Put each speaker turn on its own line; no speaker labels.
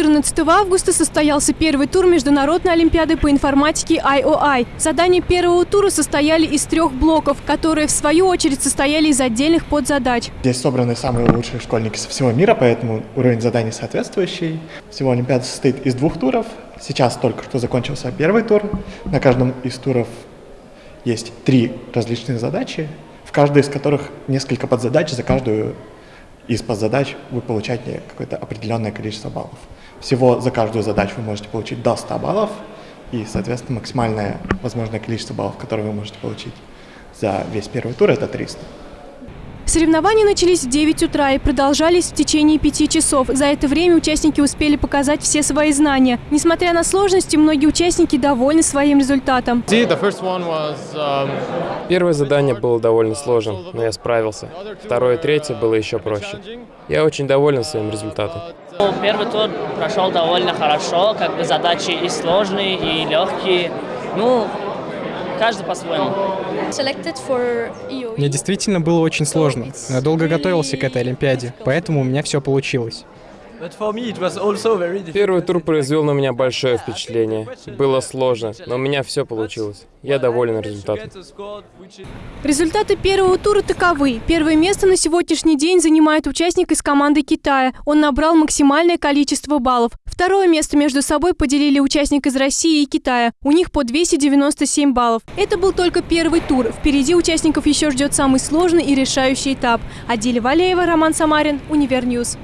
14 августа состоялся первый тур Международной Олимпиады по информатике IOI. Задания первого тура состояли из трех блоков, которые в свою очередь состояли из отдельных подзадач.
Здесь собраны самые лучшие школьники со всего мира, поэтому уровень заданий соответствующий. Всего Олимпиада состоит из двух туров. Сейчас только что закончился первый тур. На каждом из туров есть три различных задачи, в каждой из которых несколько подзадач за каждую из подзадач вы получаете какое-то определенное количество баллов. Всего за каждую задачу вы можете получить до 100 баллов, и, соответственно, максимальное возможное количество баллов, которые вы можете получить за весь первый тур, это 300.
Соревнования начались в 9 утра и продолжались в течение пяти часов. За это время участники успели показать все свои знания. Несмотря на сложности, многие участники довольны своим результатом.
Um, Первое задание было довольно сложным, но я справился. Второе и третье было еще проще. Я очень доволен своим результатом.
Первый тур прошел довольно хорошо, как бы задачи и сложные, и легкие. Ну, каждый по-своему.
E Мне действительно было очень сложно, но я долго готовился к этой Олимпиаде, поэтому у меня все получилось.
Первый тур произвел на меня большое впечатление. Было сложно, но у меня все получилось. Я доволен результатом.
Результаты первого тура таковы. Первое место на сегодняшний день занимает участник из команды Китая. Он набрал максимальное количество баллов. Второе место между собой поделили участник из России и Китая. У них по 297 баллов. Это был только первый тур. Впереди участников еще ждет самый сложный и решающий этап. Адиля Валеева, Роман Самарин, Univer News.